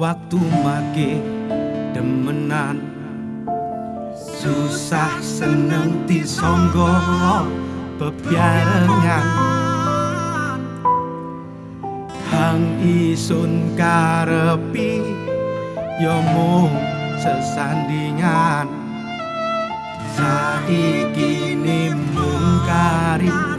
waktu make demenan. Susah seneng disonggo bebarengan. Hang isun karepi yo mung sesandingan. Saiki mung kari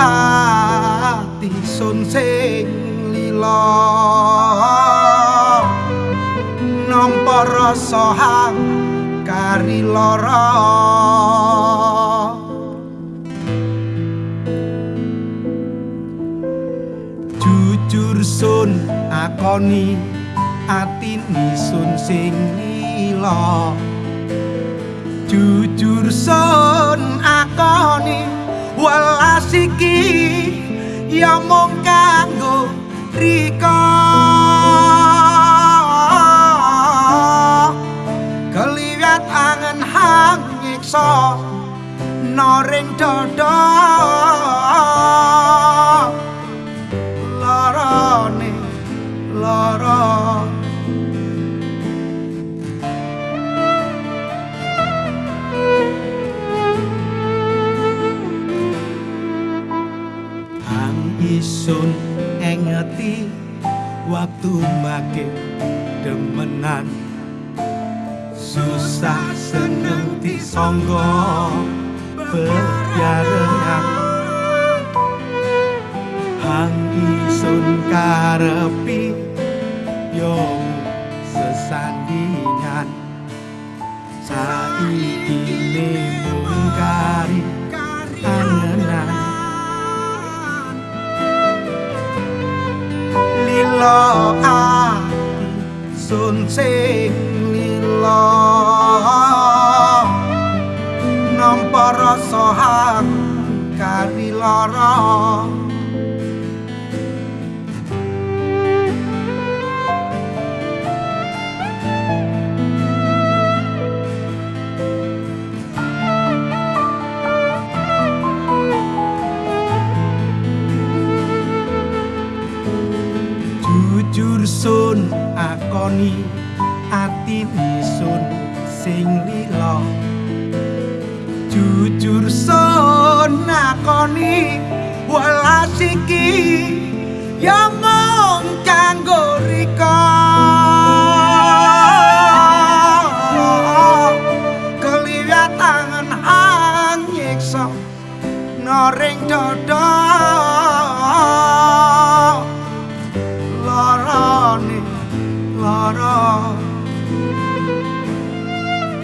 ati sun sing lilo nampa rasa kari lara. Jujur sun akoni ati sun sing lilo jujur sun akoni iki ya mung kanggo rika. Keliwat angen hang nyiksa noring dada isun engeti waktu make demenan. Susah seneng disonggo berjarengan hang isun karepi yo sesandingan. Saiki mung lilo ati sun sing lilo nampa rasa hang kari lara jujur sun akoni ati sun sing lila. Jujur sun akoni welas iki ya mung kanggo rika. Keliwat tangan hang nyiksa noring dada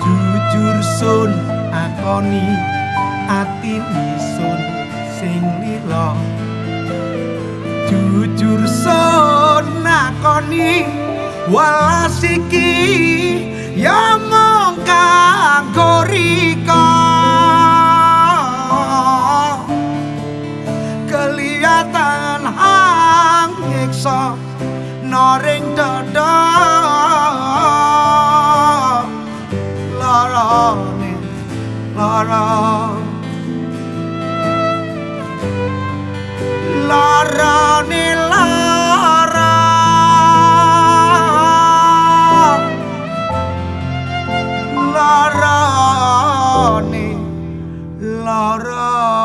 jujur sun akoni ati sun sing lila. Jujur sun akoni welas iki ya mung kanggo rika. Kelihatan hang nyiksa noring dada lara. Larane lara. Larane lara